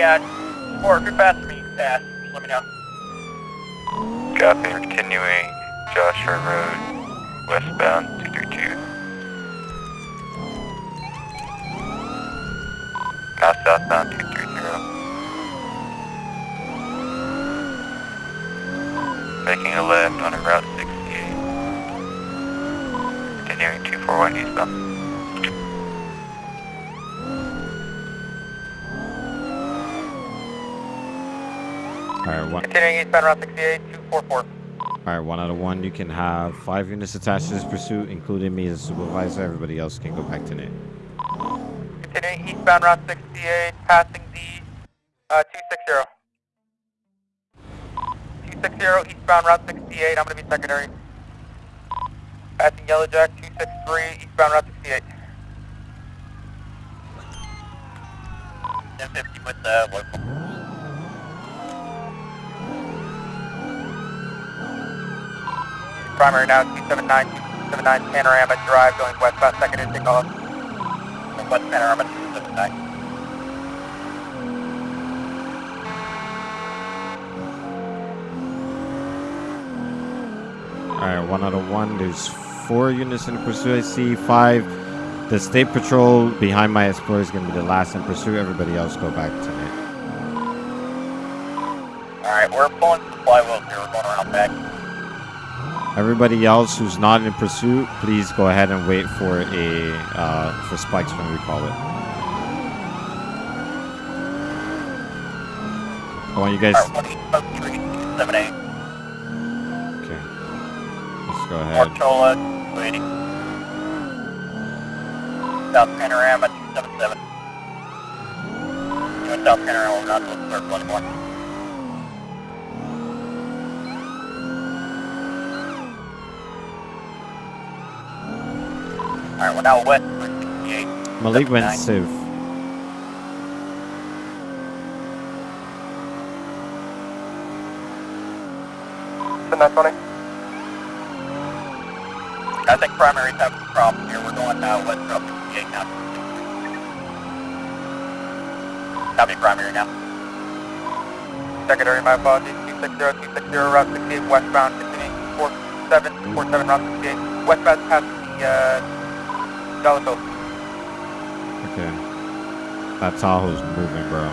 Hey, uh, or if you're fast me, fast, just let me know. Copy, continuing Joshua Road, westbound 232. Now southbound 230. Making a left on a Route 68. Continuing 241 eastbound. All right, one. Continuing eastbound Route 68, 244. All right, one out of one. You can have five units attached to this pursuit, including me as supervisor. Everybody else can go back to Nate. Continuing eastbound Route 68, passing the uh, 260. 260 eastbound Route 68, I'm going to be secondary. Passing Yellow Jack 263 eastbound Route 68. 1050 with the local. Primary now 279, 279 Panorama Drive going westbound second intake off. West Panorama 279. All right, one out of one. There's four units in the pursuit. I see five. The state patrol behind my Explorer is going to be the last in pursuit. Everybody else go back to Nate. Alright, we're pulling some flywheels here. We're going around back. Everybody else who's not in pursuit, please go ahead and wait for a uh, for spikes when we call it. I want you guys. Alright, 1 Oak Tree 278. Okay. Let's go ahead. Marchola 280. South Panorama 277. Doing South Panorama, we're not doing circle anymore. Now west for 68. Malik went 79. south. I think primary's having some problems here. We're going uh, west for 68 now. Copy primary now. Secondary, my apologies. 260, 260, Route 68 westbound, continuing 47, 47 Route 68. Westbound past the uh, Dollar Bill. Okay. That Tahoe's moving, bro.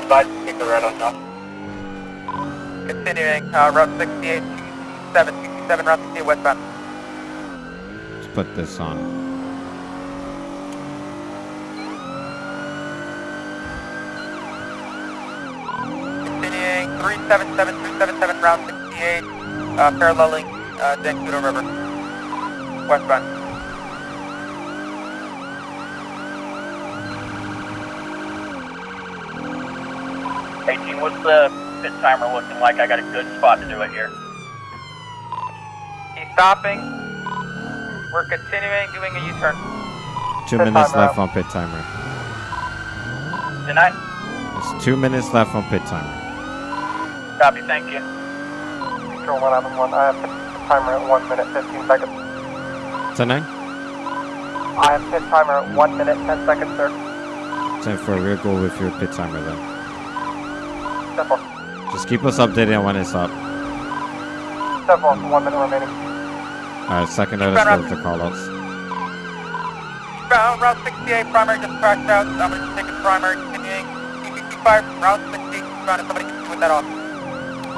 Advise keep the red on top. Continuing uh, Route 68, 227, 227 Route 68 westbound. Let's put this on. Continuing 377, 377 Route 68, uh, paralleling uh, Zancudo River, westbound. Eighteen, what's the pit timer looking like? I got a good spot to do it here. He's stopping. We're continuing doing a U-turn. Two Pit minutes timer left on pit timer. Denied. There's two minutes left on pit timer. Copy, thank you. Control 111, I have pit timer at 1 minute 15 seconds. Tonight? I have pit timer at 1 minute 10 seconds, sir. Time for a real goal with your pit timer then. Step 4. Just keep us updated on when it's up. Step 4, 1 minute remaining. Alright, second let us go with the callouts. Route, Route 68, primary just crashed out. To take a primary, continuing. 265, Route 68, trying to somebody with that off.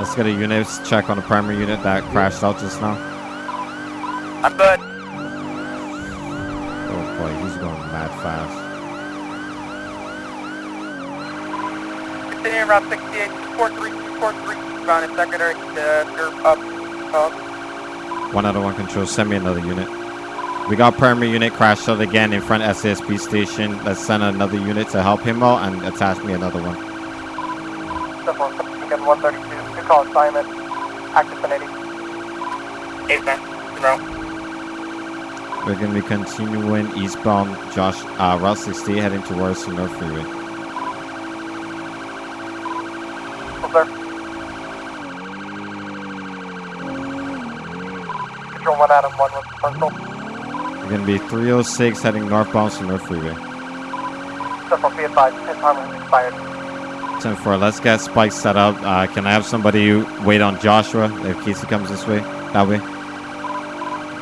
Let's get a unit check on the primary unit that crashed out just now. I'm good. Oh boy, he's going mad fast. Continuing Route 68, 243, 243, trying to secondary, uh, you're up. Uh, One out of one control, send me another unit. We got primary unit crashed out again in front SASP station. Let's send another unit to help him out and attach me another one. Step 4, again 132. Good call assignment. Active 1080. 8 man, zero. We're going to be continuing eastbound Josh, uh, Route 68 heading towards the North Freeway. Full sir. 1 Adam 1 with control. We're going to be 306 heading northbound to North Freeway. Therefore, be advised, has expired. 10 4, let's get spikes set up. Uh, can I have somebody wait on Joshua in case he comes this way? That way?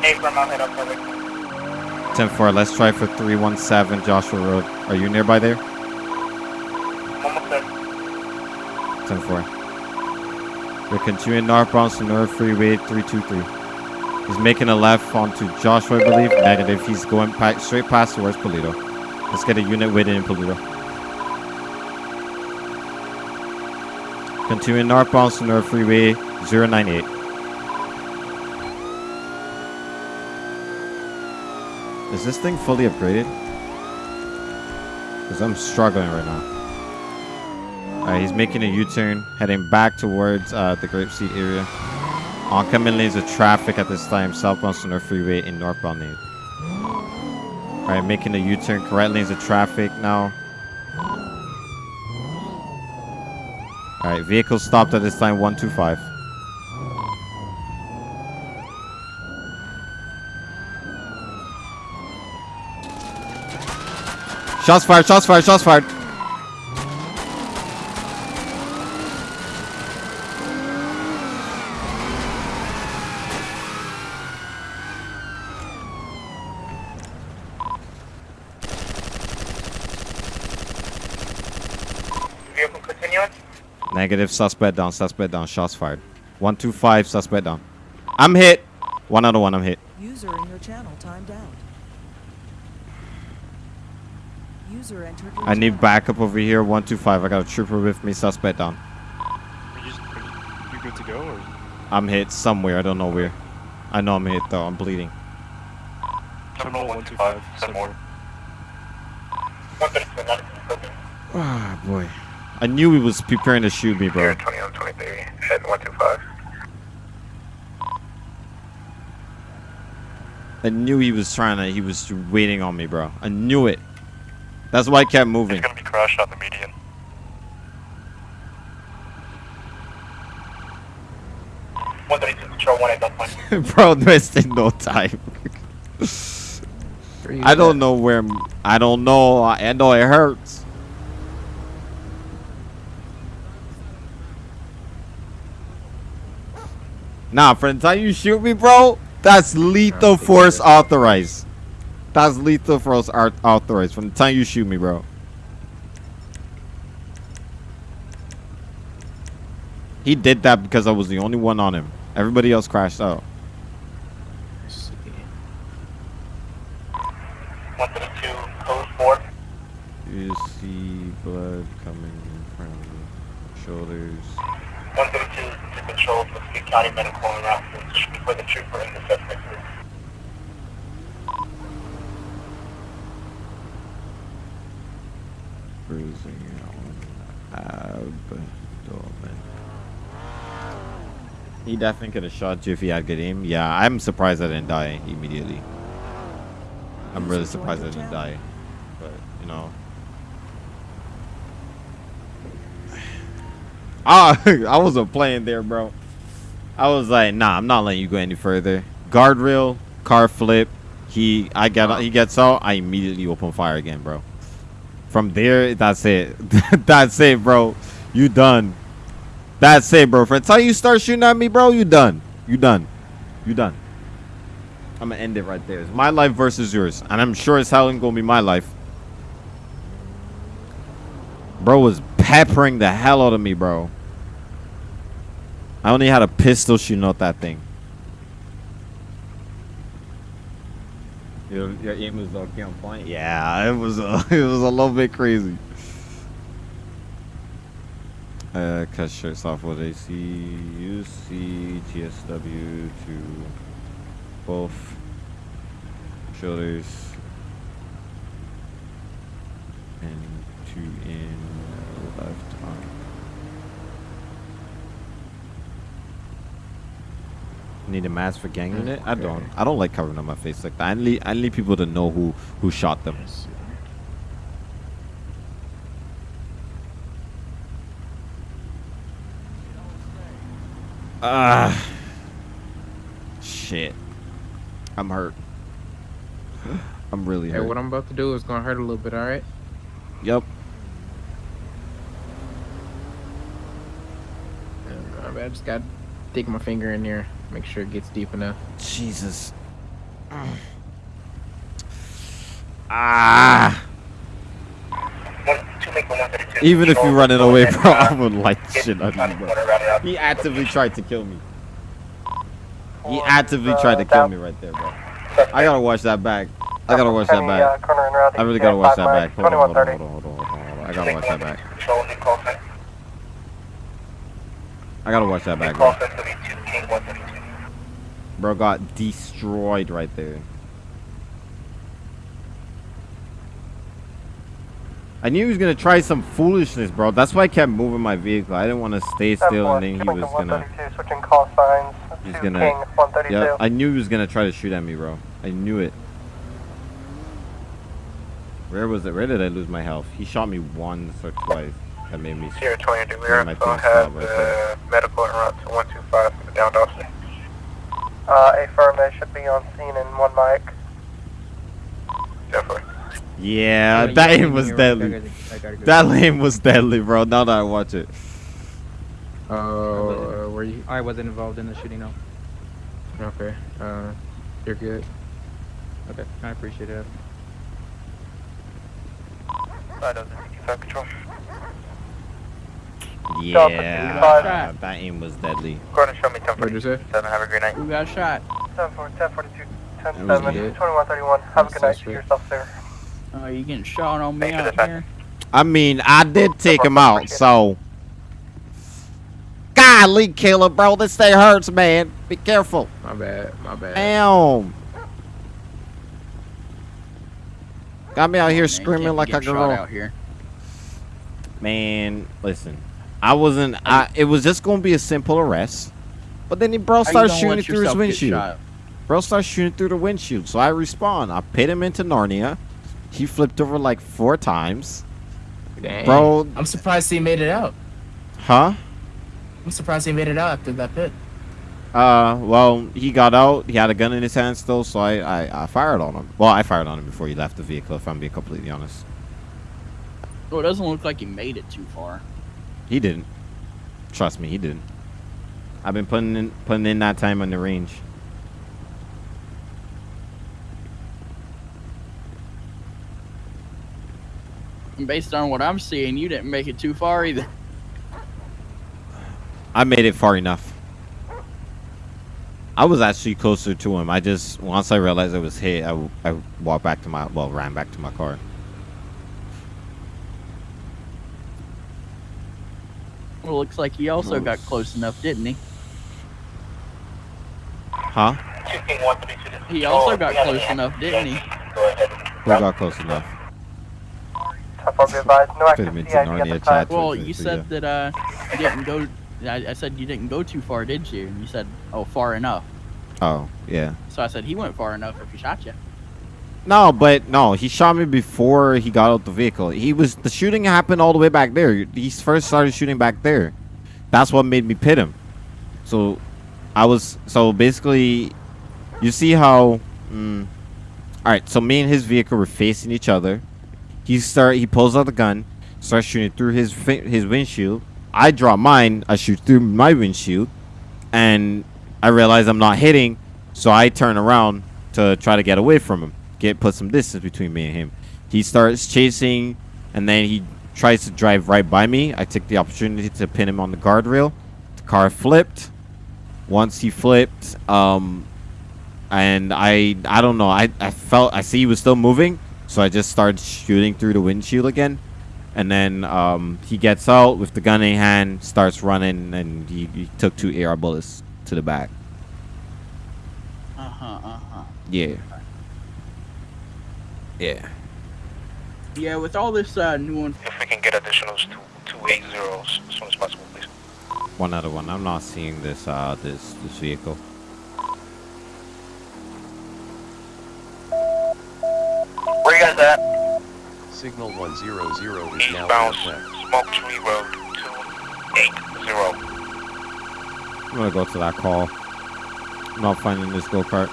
Hey, from I'll head up over. 10 4, let's try for 317 Joshua Road. Are you nearby there? Almost there. 10 4. We're continuing northbound to Senora Freeway 323. He's making a left onto Joshua, I believe. Negative. He's going straight past towards Paleto. Let's get a unit waiting in Paleto. Continuing northbound Senora Freeway 098. Is this thing fully upgraded? Because I'm struggling right now. Alright, he's making a U-turn, heading back towards uh, the Grapeseed area. Oncoming lanes of traffic at this time, southbound Senora Freeway in northbound lane. Alright, making a U-turn, correct lanes of traffic now. Alright, vehicle stopped at this time, 125. Shots fired, shots fired, shots fired. Vehicle continuing. Negative, suspect down, suspect down, shots fired. 125, suspect down. I'm hit. One out of one, I'm hit. User in your channel timed out. User entered your I need channel. backup over here, 125. I got a trooper with me, suspect down. Are you, are you good to go? Or? I'm hit somewhere, I don't know where. I know I'm hit though, I'm bleeding. Terminal 125, send more. 132, not confirmed. Ah, boy. I knew he was preparing to shoot me, bro. 20 on 23, head 125. I knew he was trying to, he was waiting on me, bro. I knew it. That's why I kept moving. gonna be crashed on the median. One thirty-two, control one at gunpoint. bro, wasting no time. I don't know where, I'm- I don't know. I know it hurts. Nah, for the time you shoot me, bro, that's lethal force authorized. That's lethal force art authorized from the time you shoot me, bro. He did that because I was the only one on him. Everybody else crashed out. One thirty-two, code four. You see blood coming from shoulders. One thirty-two to control for Speed County Medical and route for the trooper and the suspect. Bruising on abdomen. He definitely could have shot you if he had good aim. Yeah, I'm surprised I didn't die immediately. I'm really surprised I didn't die. But, you know. Ah, I wasn't playing there, bro. I was like, nah, I'm not letting you go any further. Guardrail, car flip. He, I get, he gets out. I immediately open fire again, bro. From there, that's it. that's it, bro. You done. That's it, bro. From time you start shooting at me, bro, you done. You done. You done. I'm gonna end it right there. It's my life versus yours, and I'm sure as hell gonna be my life. Bro was peppering the hell out of me, bro. I only had a pistol shooting out that thing. Your, your aim was okay on point. Yeah, it was a, it was a little bit crazy. Uh, cut shirts off with AC, UC, TSW to both shoulders and two in left Need a mask for gang unit? I don't. I don't like covering up my face like that. I need, I need people to know who who shot them. Ah. Shit. I'm hurt. I'm really Hey, hurt. what I'm about to do is gonna hurt a little bit, alright? Yep. Uh, I just got to dig my finger in there, make sure it gets deep enough. Jesus. Ah. One, two, make one thirty-two. Even if you Control, running away, ahead bro, I would like get shit on you, bro. corner, route it out. He actively tried to kill me. He actively uh, tried to kill me right there, bro. I gotta watch that back. I gotta watch that back. Uh, corner and route I really gotta watch that back. Hold on, hold on, hold on, hold on, hold on, hold on. I gotta watch that back. Control, new call sign. I gotta watch that back, bro. sign, thirty-two, King, one thirty-two. Bro got destroyed right there. I knew he was gonna try some foolishness, bro. That's why I kept moving my vehicle. I didn't want to stay still, and then he was gonna. 132, switching call signs He's to gonna- Yeah, I knew he was gonna try to shoot at me, bro. I knew it. Where was it? Where did I lose my health? He shot me once or twice. That made me. Sierra 20 Yeah, Demira, my so thing's have stopped right there. uh, medical route to 125 for the downed officer. Uh, affirmative should be on scene in one mic. Definitely. Yeah, that aim was deadly. That lane was deadly, bro. Now that I watch it. Oh, uh, were you? I wasn't involved in the shooting, no. Okay. Uh, you're good. Okay, I appreciate it. Side of the 65 control. Yeah, that aim was deadly. Go ahead and show me 10 What'd you say? 7. Have a great night. Who got shot? 10 4, 10 42, 10 That 7, good. 2131. Have a good night. Suspect. Yourself there. Oh, you getting shot on me out here? I mean, I did take him out, so. Golly, killer, bro. This thing hurts, man. Be careful. My bad. My bad. Damn. Got me out here Man, screaming like a girl. out here. Man, listen. I wasn't. I. It was just gonna be a simple arrest, but then he bro How you started shooting through his windshield. Bro started shooting through the windshield, so I respawn. I pit him into Narnia. He flipped over like four times. Dang. Bro, I'm surprised he made it out. huh? I'm surprised he made it out after that pit. Uh, well, he got out. He had a gun in his hand still, so I, I, I fired on him. Well, I fired on him before he left the vehicle, if I'm being completely honest. Well, it doesn't look like he made it too far. He didn't. Trust me, he didn't. I've been putting in putting in that time on the range. And based on what I'm seeing, you didn't make it too far either. I made it far enough. I was actually closer to him. I just once I realized I was hit, I, I walked back to my well, ran back to my car. Well, looks like he also got close enough, didn't he? Huh? 2 King, 132. He also got close enough, didn't he? Who got close enough? 10 4, be advised. No Fit active him into CID at Narnia the chat. Well, you said that uh, you didn't go. I, I said you didn't go too far, did you? And you said, oh, far enough. Oh, yeah. So I said he went far enough if he shot you. No, but no, he shot me before he got out the vehicle. He was the shooting happened all the way back there. He first started shooting back there. That's what made me pit him. So, I was so basically, you see how. Mm, all right, so me and his vehicle were facing each other. He start he pulls out the gun, starts shooting through his his windshield. I draw mine. I shoot through my windshield, and I realize I'm not hitting, so I turn around to try to get away from him, get put some distance between me and him. He starts chasing, and then he tries to drive right by me. I took the opportunity to pin him on the guardrail. The car flipped. Once he flipped, um, and I I don't know. I I felt I see he was still moving, so I just started shooting through the windshield again. And then um, he gets out with the gun in hand, starts running, and he, he took two AR bullets to the back. Uh huh. Uh huh. Yeah. Yeah. Yeah, with all this uh, new one. If we can get additionals to 280 as soon as possible, please. One other one. I'm not seeing this uh this this vehicle. Where you guys at? Signal 100 is now Eastbound in. Smoke Tree Road 280. I'm gonna go to that call. I'm not finding this go kart.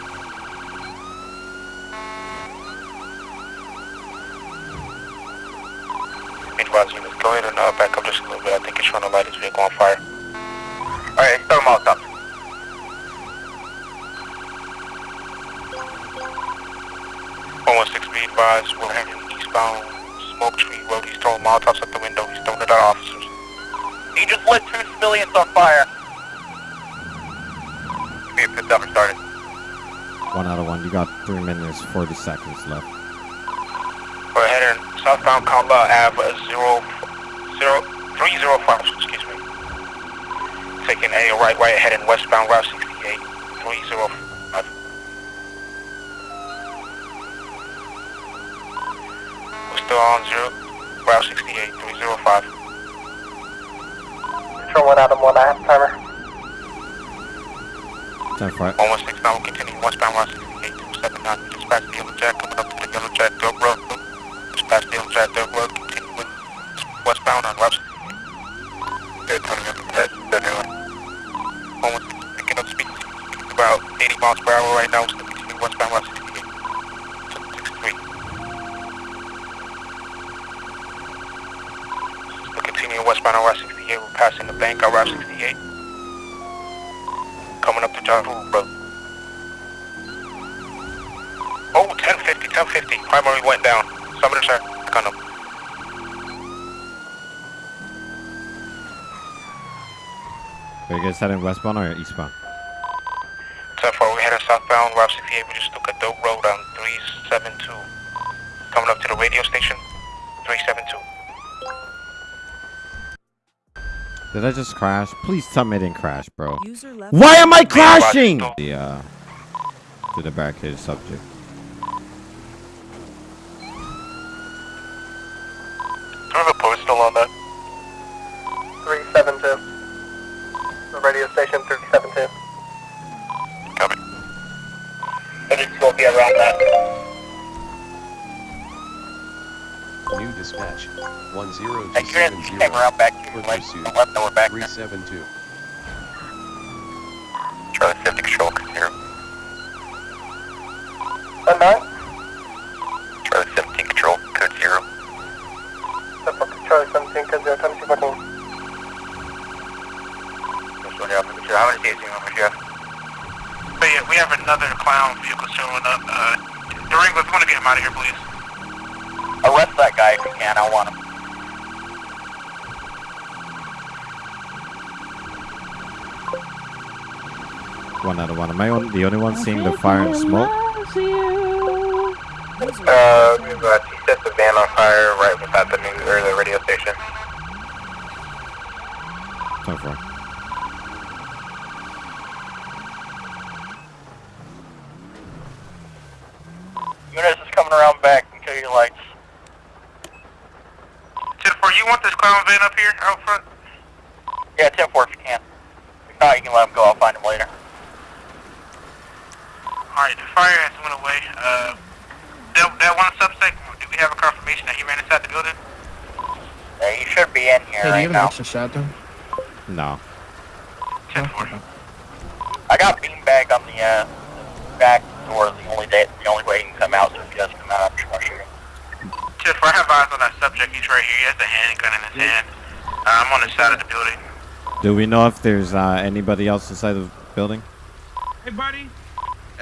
advise units, go ahead and uh, back up just a little bit. I think it's trying to light his vehicle on fire. Alright, start Molotov. One one six, be advised, we're heading eastbound Smoke Tree Road. He's throwing Molotovs out the window. He's throwing it at officers. He just lit two civilians on fire. Give me a fifth number started. One out of one. You got three minutes, 40 seconds left. We're heading southbound Kamba Ave, uh, zero, zero, three zero five, excuse me. Taking a right, right, heading westbound Route 68, three zero five. We're still on zero, Route 68, three zero five. Control one Adam one, I have timer. 10 5. One one six now, we're continuing westbound Route 68, two seven nine. Just past the Yellow Jack, coming up to the Yellow Jack Dirt Road. Just past the Yellow Jack Dirt Road, continuing westbound on Route up about 80 miles per hour right now, continuing westbound Route 68. Two six three. Still continuing westbound on Route 68, we're passing the bank on Route 68. Coming up to John Road. Oh, 1050, 1050. Primary went down. Somebody check on him. Are you guys heading westbound or eastbound? 10-4, we heading southbound, Route 68. We just took a dope road on 372. Coming up to the radio station, 372. Did I just crash? Please tell me I didn't crash, bro. User left. Why am I crashing? The, uh, to the barricaded subject. Do we have a postal on that? 372. The radio station 372. Copy. Gonna be around that. New dispatch. One zero Hey, two you're seven in, zero. came around back to left, left, now we're back Three there. seven two. Charlie 50 control, zero. One nine. Charlie 17 control, code zero. Step Charlie 17, code 0, time to booking. Just one Alpha, Control. How many days do you want me to have? But yeah, we have another clown vehicle showing up. Uh, Durango, if you want to get him out of here, please. Arrest that guy if you can, I want him. One out of one. Am I on, the only one seeing the fire and smoke? Uh, we have uh, T the van on fire right beside the new, or the radio station. 10 4. Units is coming around back and kill your lights. Jennifer, you want this clown van up here out front? Yeah, 10 4 if you can. If not, you can let him go, I'll find him later. Alright, the fire has went away. Uh, that, that one suspect, do we have a confirmation that he ran inside the building? Yeah, he should be in here Hey, do right you have an now. extra shot though? No. 10 4. I got beanbag on the uh, back door. The only day, the only way he can come out. So if he doesn't come out, I'm just gonna shoot him. Jennifer, I have eyes on that subject. He's right here. He has the handgun in his hand. Uh, I'm on the side of the building. Do we know if there's uh, anybody else inside the building? Hey, buddy.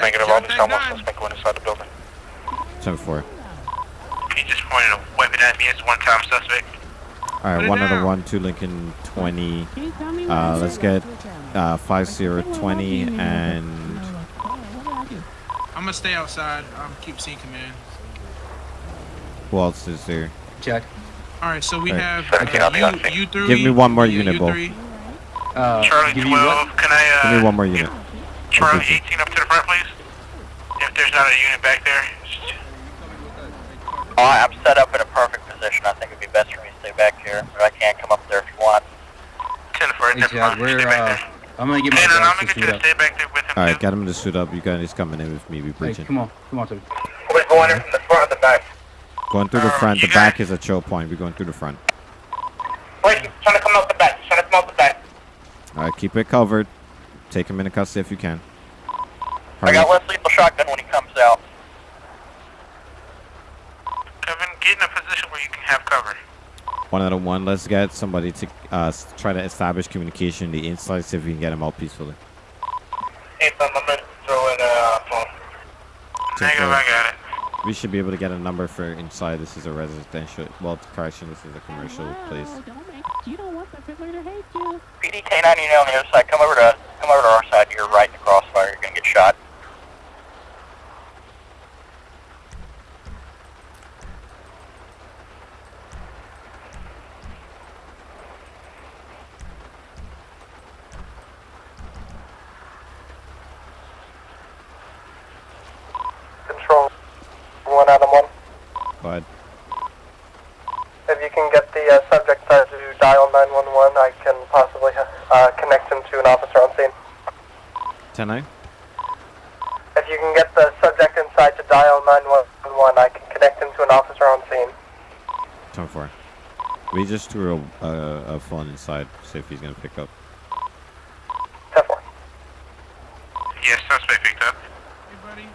Negative, Shot only that someone gun. suspect went inside the building. 10 4. He just pointed a weapon at me as one-time suspect. All right, one out of one, two Lincoln 20. Can you tell me Uh, let's get left your channel? uh, 5020 and I'm gonna stay outside. Um, keep seeing command. Who else is there? Check. All right, so we Right. have Seventeen, I'll be on uh, you, you three. Give me one more you- unit, you three. Uh, Charlie give 12, can I, uh... Give me one more unit. Charlie 18 up to the front, please. If there's not a unit back there. Oh, I'm set up in a perfect position. I think it'd be best for me to stay back here, but I can't come up there if you want. 10 for it, Hey, never Chad, we're, Stay back uh, there. I'm gonna get my no, no, I'm gonna get you suit to up. stay back there with him, All right, too. get him to suit up. You guys coming in with me. We Hey, breaching. come on, come on, Toby. We're going in from the front or the back. Going through the Uh, front. The you back is a chill point. We're going through the front. Wait, he's trying to come out the back. He's trying to come out the back. All right, keep it covered. Take him into custody if you can. I got up. less lethal shotgun when he comes out. Kevin, get in a position where you can have cover. One out of one. Let's get somebody to uh, try to establish communication in the inside. See if we can get him out peacefully. Hey, I'm gonna throw in a phone. Ten Negative, four. I got it. We should be able to get a number for inside. This is a residential. Well, correction. This is a commercial place. you don't want the pit lane to hate you PD K9 unit on the other side. Come over to come over to our side. You're right in the crossfire. You're gonna get shot. Control Adam one. But If you can get the uh, subject to dial 911, I can possibly uh, connect him to an officer on scene. ten nine. If you can get the subject inside to dial 911, I can connect him to an officer on scene. Ten four. We just threw a, a, a phone inside. See if he's gonna pick up. 10 4. Yes, suspect picked up. Hey, buddy.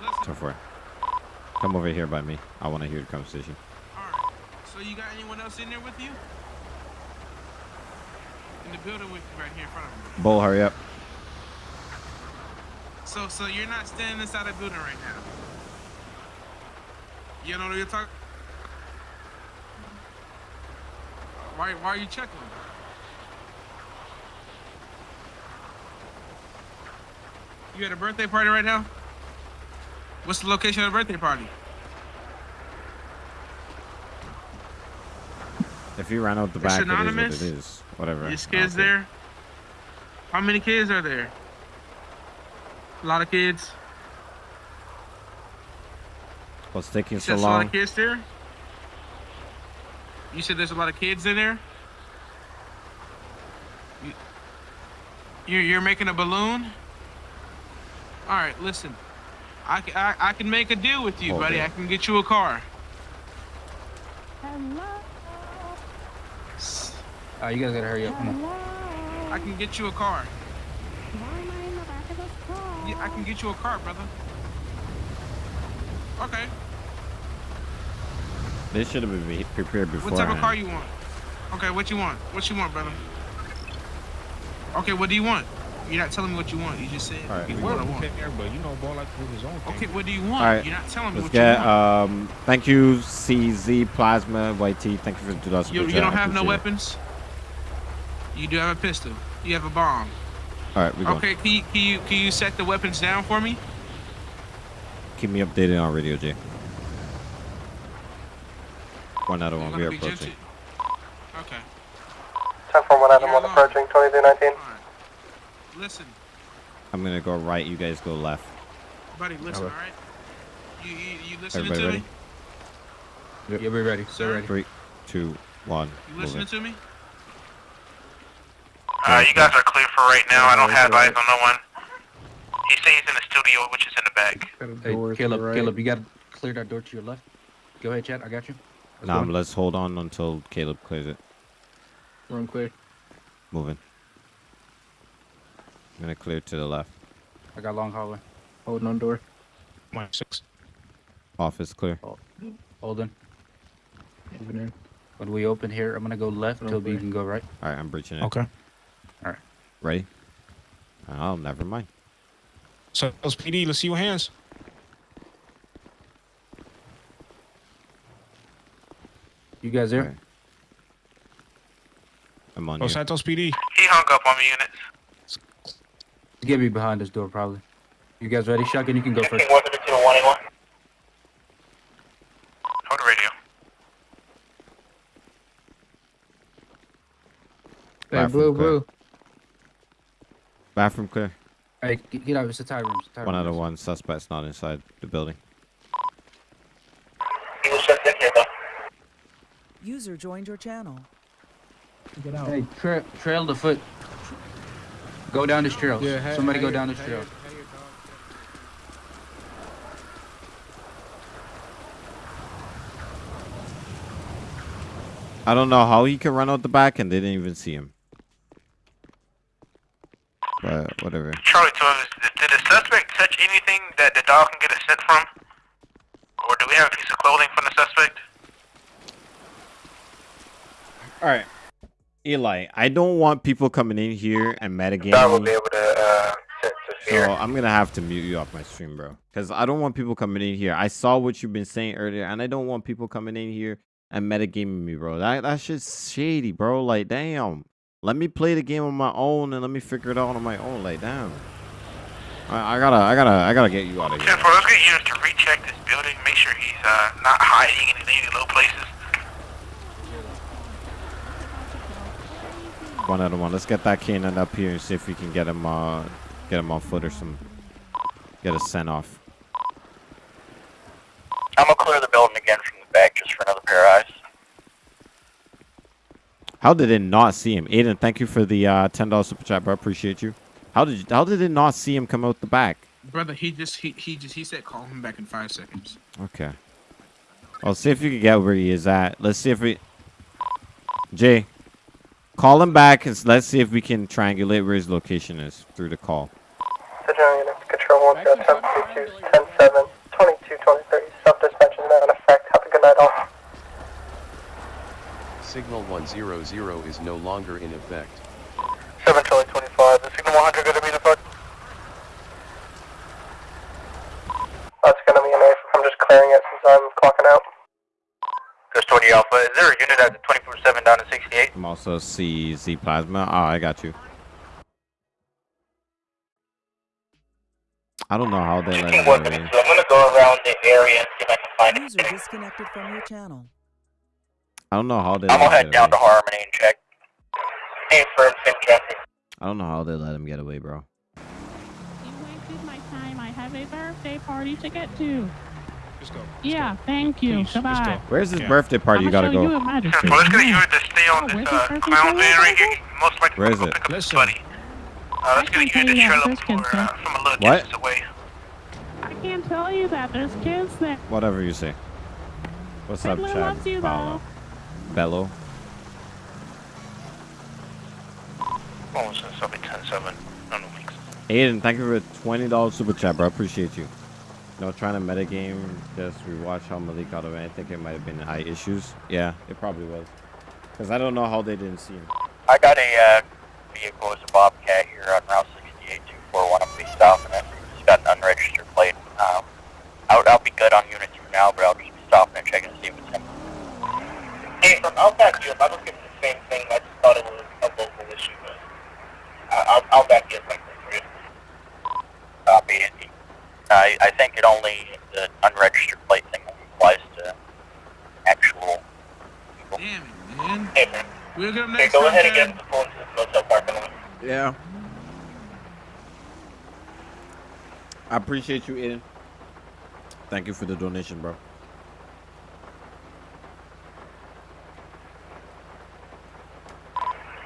Listen. Ten four. Come over here by me. I want to hear the conversation. All right. So you got anyone else in there with you? In the building with you, right here in front of me. Bull, hurry up. So, so you're not standing inside a building right now. You know what you're talking. Why, why are you checking? You at a birthday party right now? What's the location of the birthday party? If you ran out the It's back, it is what it is. Whatever. These kids don't there? How many kids are there? A lot of kids. What's taking You so said there's a lot long? of kids there? You said there's a lot of kids in there? You, you're, you're making a balloon? Alright, listen. I, ca- I, I can make a deal with you, Hold buddy. it. I can get you a car. You guys gotta hurry up. Come on. I can get you a car. Yeah, I can get you a car, brother. Okay. This should have been be- prepared before. What type of car you want? Okay, what you want? What you want, brother? Okay, what do you want? You're not telling me what you want. You just said All right, you we what I will. want. but you know, ball like to his own Okay, what do you want? All right, You're not telling me Let's what you get. want. Um, thank you, CZ Plasma YT. Thank you for the two dollars. you, you don't have no weapons. You do have a pistol. You have a bomb. All right, we going. Okay, can you, can you can you set the weapons down for me? Keep me updated on Radio Jay. One out of You're one. We gonna are be approaching. gentle- Okay. 10 4 1 Adam You're 1 alone. approaching 2319. All right. Listen, I'm gonna go right. You guys go left. buddy. Listen. Okay. All right. You you, you listening Everybody to ready? me? Yeah, we're ready. Sir? We're ready. Three, two, one. You listening Moving. to me? Uh, you guys are clear for right now. I don't have eyes on no one. He says he's in the studio, which is in the back. Hey, Caleb, Caleb, you gotta clear that door to your left. Go ahead, Chad. I got you. Let's Nah, let's hold on until Caleb clears it. Room clear. Moving. I'm gonna clear to the left. I got long hallway. Holding on door. One six. Office clear. Holding. Moving in. When we open here, I'm gonna go left. Okay. Toby, you can go right. All right, I'm breaching it. Okay. Ready? Oh, never mind. So PD, let's see your hands. You guys there? Alright. I'm on Oh. Santos PD. He hung up on me, units. Get me behind this door, probably. You guys ready? Shotgun, you can go first. 132 to 181. Hold the radio. Hey, Bathroom blue, blue. Bathroom clear. Hey, get get out. It's the tie room. Tie One out of one. Suspect's not inside the building. He was just in here, though. User joined your channel. Get out. Hey, tra- trail the foot. Go down this trail. Somebody go down this trail. I don't know how he could run out the back and they didn't even see him. But whatever. Charlie 12, is- did the suspect touch anything that the dog can get a scent from? Or do we have a piece of clothing from the suspect? All right, Eli. I don't want people coming in here and metagaming. That will be able to uh, to, to So I'm gonna have to mute you off my stream, bro. Cause I don't want people coming in here. I saw what you've been saying earlier, and I don't want people coming in here and metagaming me, bro. That that shit's shady, bro. Like, damn. Let me play the game on my own and let me figure it out on my own. Like, damn. I, I gotta, I gotta, I gotta get you out of here. 10 4, let's get units to recheck this building, make sure he's uh, not hiding in any low places. One other one. Let's get that cannon up here and see if we can get him, uh, get him on foot or some, get a sent off. I'm gonna clear the building again from the back just for another pair of eyes. How did it not see him? Aiden, thank you for the uh, ten dollars super chat, bro. Appreciate you. How did you, how did it not see him come out the back? Brother, he just he, he just he said call him back in five seconds. Okay. I'll see if you can get where he is at. Let's see if we. Jay, call him back and let's see if we can triangulate where his location is through the call. Digital units, control 10 10 10 7 22 23. Self dispatch is now in effect. Have a good night all. Signal 100 is no longer in effect. 7 Charlie 25, the signal 100 gonna be in effect. That's gonna be an A. I'm just clearing it since I'm clocking out. Ghost 20 Alpha, is there a unit at 24 7 down to 68? I'm also see Z plasma. Oh, I got you. I don't know how they let him get away. I'm gonna go around the area and see if I can find User disconnected from your channel. I don't know how they. I'm gonna head get down to. Harmony and check. Hey, for Finn traffic. I don't know how they let him get away, bro. You wasted my time. I have a birthday party to get to. Let's go. Yeah, thank you. Please, let's Goodbye. Where's his Yeah. birthday party? You I'ma gotta show you go. a magistrate. let's get a unit to stay on Oh, this uh, clown from van right here. Most likely Where is go it? pick up Listen. buddy. Uh, let's get a I can unit to tell you trail that up there's for, uh, from a little What? distance away. I can't tell you that. There's kids there. Whatever you say. What's up, Chad? loves you, Paolo? Bello. Oh, so it's be 10 7 on the weeks. Aiden, thank you for twenty dollars super chat, bro. I appreciate you. No, trying to metagame. Just rewatch how Malik got away. I think it might have been eye issues. Yeah, it probably was. Cause I don't know how they didn't see him. I got a uh, vehicle, it's a Bobcat here on Route 68 241. I'm gonna be stopping it. It's got an unregistered plate. Um, I'll, I'll be good on units for now, but I'll just be stopping and checking to see if it's him. Hey, from I'll back you up. I was getting the same thing. I just thought it was a local issue, but I- I'll, I'll back you up like this for you. Copy it. I, I think it only, the unregistered plate thing only applies to actual people. Damn it, man. Hey, man. We'll get him Okay, next go time. ahead and Chad. get the phone to the motel parking lot. Yeah. I appreciate you, Aiden. Thank you for the donation, bro.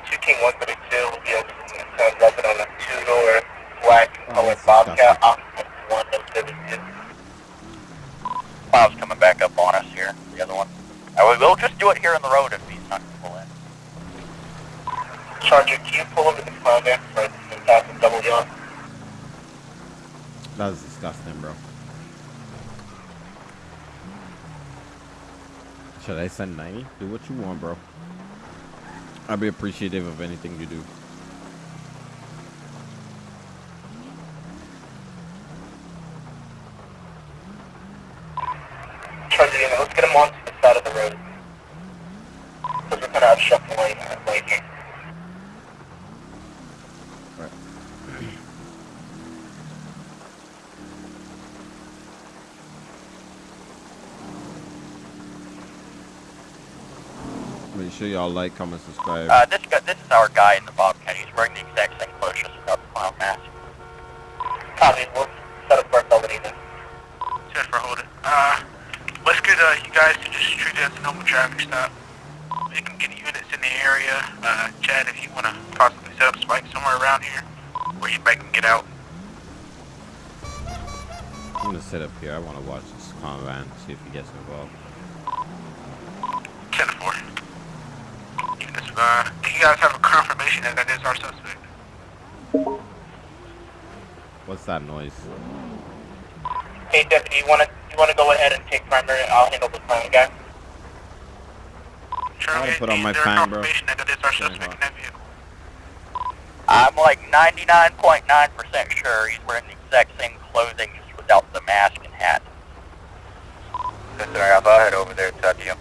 Two King 132 will be able to turn rubbing on a two-door black Oh, colored that's Bobcat occupant 172. Cloud's coming back up on us here, the other one. Uh, we will just do it here on the road if he's not going to pull in. Charger, can you pull over the cloud there for the top and double yawn? That's disgusting, bro. Should I send 90? Do what you want, bro. I'd be appreciative of anything you do. Charger, you know, let's get him onto the side of the road. Because we're going to obstruct the lane, uh, lane here. Right. Make sure y'all like, comment, subscribe. Uh, this guy, this is our guy in the Bobcat. He's wearing the exact same clothes, just without the clown mask. Copy. We'll set up for somebody then. Set for holding. Uh, let's get uh, you guys to just treat it as a normal traffic stop. We can get units in the area. Uh, Chad, if you want to possibly set up spikes somewhere around here, where you back can get out. I'm gonna sit up here. I want to watch this convan, see if he gets involved. 10 4. Units, uh, do you guys have a confirmation that that is our suspect? What's that noise? Hey, deputy, you wanna you wanna go ahead and take primary? I'll handle the clown guy. I'll put on my Is there fan, bro. confirmation that it is our suspect in that vehicle? I'm like 99.9% sure he's wearing the exact same clothing just without the mask and hat. Yes, sir. I'll head over there to you.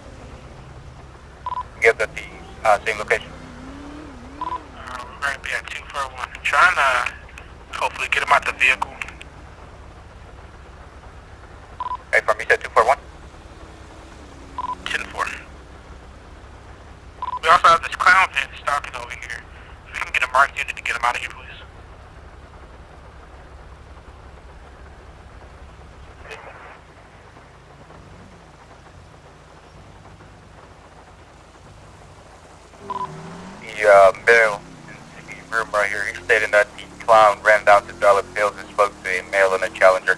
Give the uh, same location. Uh, we're going to be at 241. Trying to hopefully get him out the vehicle. Hey, from you said 241? 10-4. We also have this clown pin stalking over here. If we can get a marked unit to get him out of here, please. The uh, male in the room right here, he's stating that the clown ran down to Dollar Pills and spoke to a male and a challenger.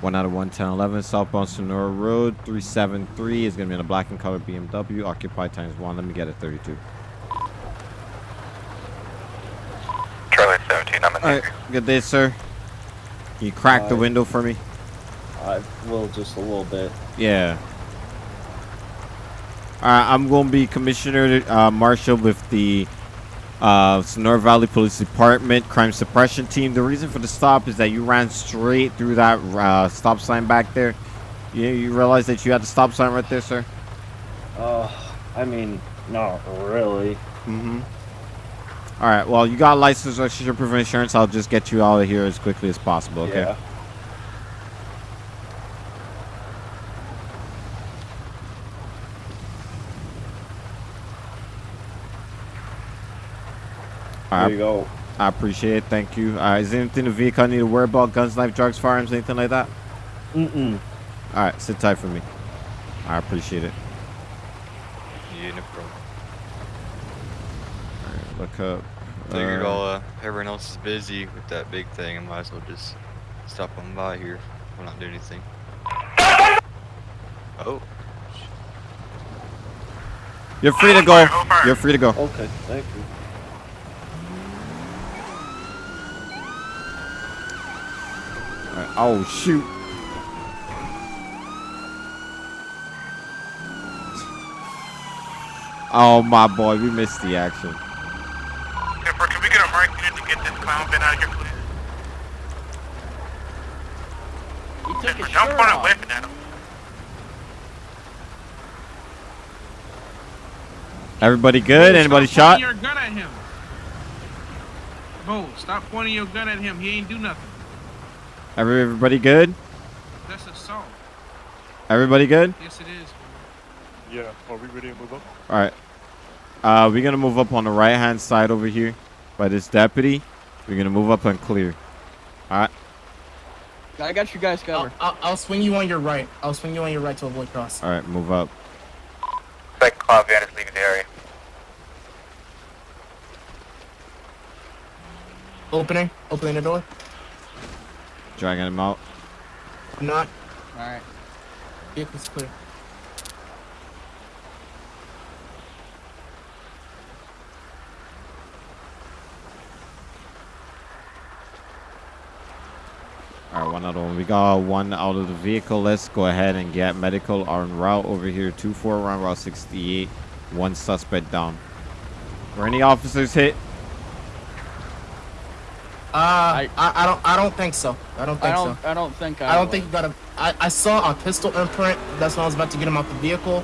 One out of 11011, southbound Senora Road, 373 is going to be in a black and colored BMW, occupied times one. Let me get it 32. Charlie 17, I'm in All right, good day, sir. Can you crack the Uh, window for me? I will just a little bit. Yeah. All right, I'm going to be Commissioner uh, Marshall with the uh, Sonora Valley Police Department Crime Suppression Team. The reason for the stop is that you ran straight through that uh, stop sign back there. You, you realize that you had the stop sign right there, sir? Uh, I mean, not really. Mm-hmm. All right, well, you got a license, registration, proof of insurance. I'll just get you out of here as quickly as possible, okay? Yeah. There right. you go. I appreciate it. Thank you. Uh, is there anything in the vehicle I need to worry about? Guns, knife, drugs, firearms, anything like that? Mm-mm. All right, sit tight for me. I appreciate it. Yeah, no problem. All right, look up. Figured uh, all uh, everyone else is busy with that big thing. I might as well just stop on by here. We'll not doing anything. Oh, You're free to go. You're free to go. Okay, thank you. Right, Oh shoot. Oh my boy, we missed the action. Therefore, can we get a marked unit to get this clown pin out of here, please? He took Therefore, his don't shirt point a off. weapon at him. Everybody good? Anybody stop shot? Your gun at him. Bo, stop pointing your gun at him. He ain't do nothing. Every- Everybody good? That's assault. Everybody good? Yes, it is. Yeah, are we ready to move up? All right. Uh, we're gonna move up on the right hand side over here by this deputy. We're gonna move up and clear. All right. I got you guys covered. I'll, I'll swing you on your right. I'll swing you on your right to avoid cross. All right. Move up. Second clown van is leaving the area. Opening. Opening the door. Dragging him out. Not. All right. Vehicle's clear. All right. One out of one. We got one out of the vehicle. Let's go ahead and get medical on route over here. Two four around Route 68. One suspect down. Were any officers hit? Uh, I, I, don't I don't think so. I don't think I think don't. so. I don't think I. I don't was. think you got a. I, I saw a pistol imprint. That's when I was about to get him out the vehicle.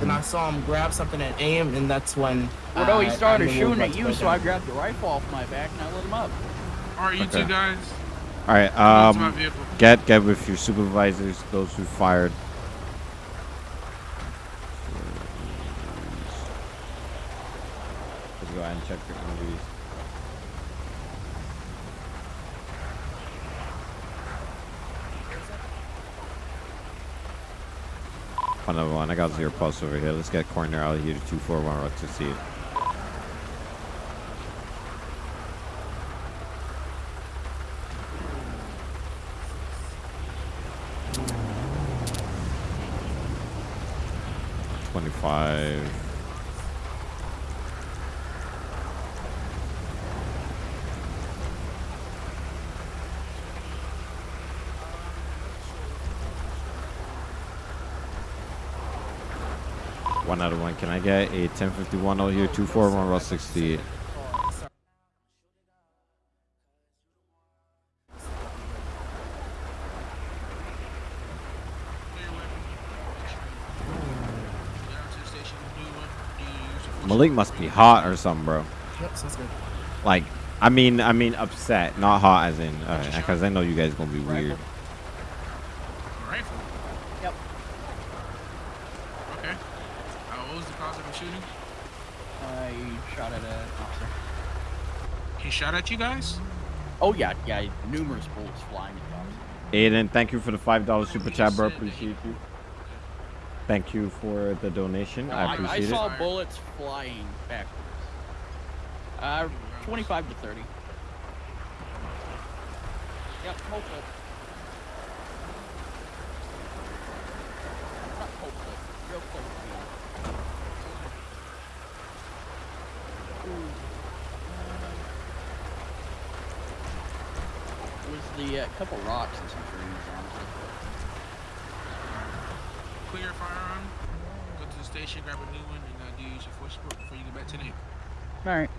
Then I saw him grab something and aim, and that's when. Well, no, he started I knew shooting at you, so down. I grabbed the rifle off my back and I lit him up. All right, you Okay. two guys. All right. Um, get get with your supervisors, those who fired. Let's go ahead and check your injuries. Of one. I got zero plus over here. Let's get corner out of here to two four one route to see it. Twenty-five. One out of one. Can I get a 1051 out here? 241 Route 68. Malik must be hot or something, bro. Yep, sounds good. Like, I mean, I mean upset, not hot as in, because I know you guys gonna be weird. Rifle? Yep. Okay. Uh, what was the cause of the shooting? I shot at an officer. He shot at you guys? Oh yeah, yeah, numerous bullets flying at the officer. Aiden, thank you for the five dollar super chat, bro. Appreciate you. Thank you for the donation. I appreciate it. I, saw it. bullets flying backwards. Uh, 25 to 30. Yep, hopeful. Not hopeful. Real close to being. Ooh. It was the uh, couple rocks and some trees, honestly. Clear your firearm. Go to the station, grab a new one, and uh, do use your force support before you get back to the Alright.